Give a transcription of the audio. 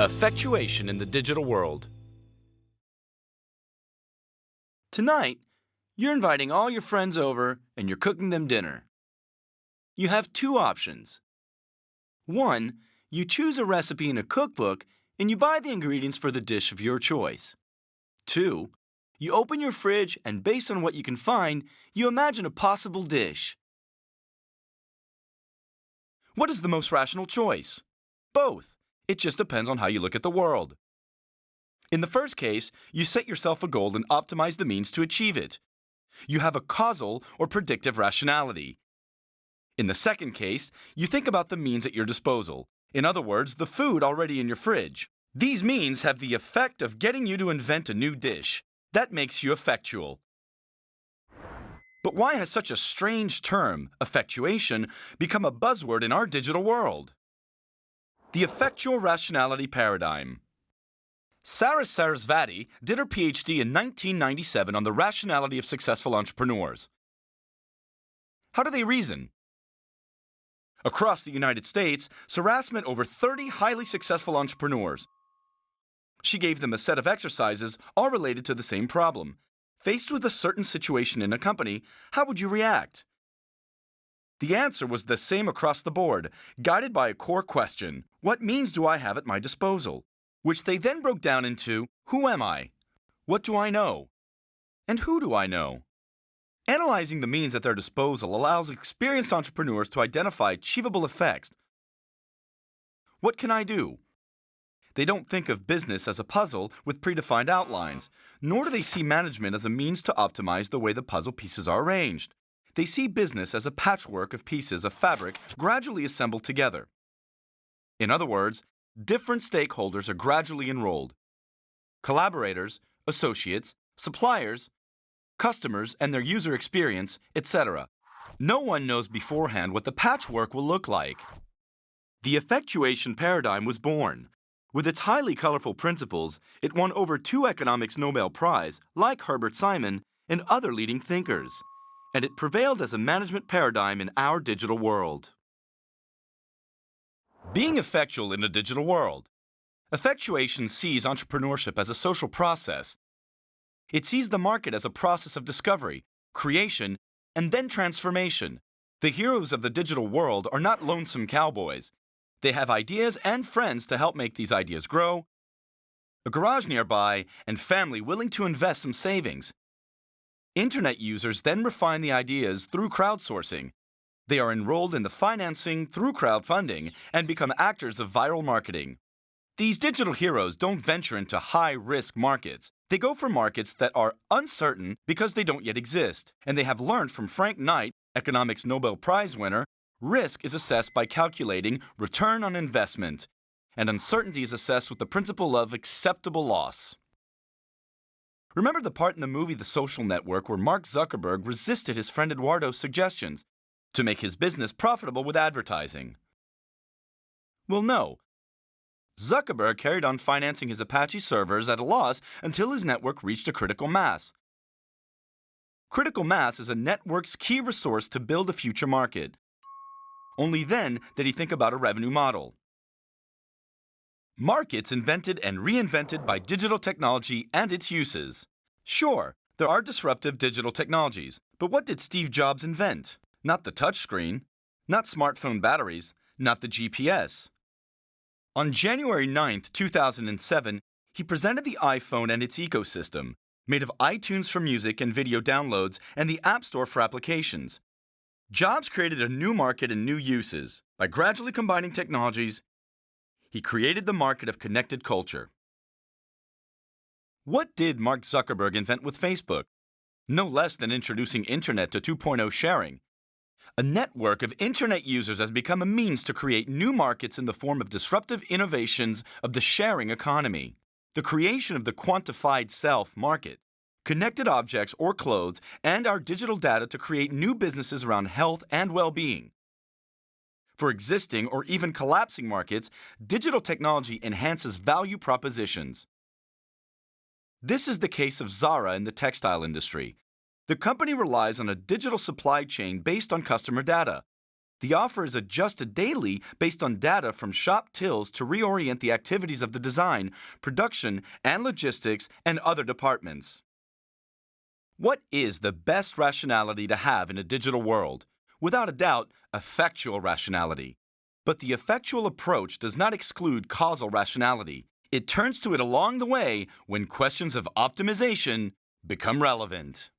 Effectuation in the digital world. Tonight, you're inviting all your friends over and you're cooking them dinner. You have two options. One, you choose a recipe in a cookbook and you buy the ingredients for the dish of your choice. Two, you open your fridge and based on what you can find, you imagine a possible dish. What is the most rational choice? Both. It just depends on how you look at the world. In the first case, you set yourself a goal and optimize the means to achieve it. You have a causal or predictive rationality. In the second case, you think about the means at your disposal. In other words, the food already in your fridge. These means have the effect of getting you to invent a new dish. That makes you effectual. But why has such a strange term, effectuation, become a buzzword in our digital world? The effectual rationality paradigm. Saras Sarasvathy did her PhD in 1997 on the rationality of successful entrepreneurs. How do they reason? Across the United States, Saras met over 30 highly successful entrepreneurs. She gave them a set of exercises all related to the same problem. Faced with a certain situation in a company, how would you react? The answer was the same across the board, guided by a core question What means do I have at my disposal? Which they then broke down into Who am I? What do I know? And who do I know? Analyzing the means at their disposal allows experienced entrepreneurs to identify achievable effects. What can I do? They don't think of business as a puzzle with predefined outlines, nor do they see management as a means to optimize the way the puzzle pieces are arranged. They see business as a patchwork of pieces of fabric gradually assembled together. In other words, different stakeholders are gradually enrolled collaborators, associates, suppliers, customers and their user experience, etc. No one knows beforehand what the patchwork will look like. The effectuation paradigm was born. With its highly colorful principles, it won over two economics Nobel Prize, like Herbert Simon and other leading thinkers and it prevailed as a management paradigm in our digital world. Being effectual in a digital world. Effectuation sees entrepreneurship as a social process. It sees the market as a process of discovery, creation, and then transformation. The heroes of the digital world are not lonesome cowboys. They have ideas and friends to help make these ideas grow, a garage nearby, and family willing to invest some savings. Internet users then refine the ideas through crowdsourcing. They are enrolled in the financing through crowdfunding and become actors of viral marketing. These digital heroes don't venture into high risk markets. They go for markets that are uncertain because they don't yet exist. And they have learned from Frank Knight, economics Nobel Prize winner, risk is assessed by calculating return on investment, and uncertainty is assessed with the principle of acceptable loss. Remember the part in the movie The Social Network where Mark Zuckerberg resisted his friend Eduardo's suggestions to make his business profitable with advertising? Well, no. Zuckerberg carried on financing his Apache servers at a loss until his network reached a critical mass. Critical mass is a network's key resource to build a future market. Only then did he think about a revenue model. Markets invented and reinvented by digital technology and its uses. Sure, there are disruptive digital technologies, but what did Steve Jobs invent? Not the touchscreen, not smartphone batteries, not the GPS. On January 9, 2007, he presented the iPhone and its ecosystem, made of iTunes for music and video downloads and the App Store for applications. Jobs created a new market and new uses by gradually combining technologies he created the market of connected culture. What did Mark Zuckerberg invent with Facebook? No less than introducing Internet to 2.0 sharing. A network of Internet users has become a means to create new markets in the form of disruptive innovations of the sharing economy. The creation of the quantified self market, connected objects or clothes, and our digital data to create new businesses around health and well being. For existing or even collapsing markets, digital technology enhances value propositions. This is the case of Zara in the textile industry. The company relies on a digital supply chain based on customer data. The offer is adjusted daily based on data from shop tills to reorient the activities of the design, production, and logistics and other departments. What is the best rationality to have in a digital world? Without a doubt, effectual rationality. But the effectual approach does not exclude causal rationality. It turns to it along the way when questions of optimization become relevant.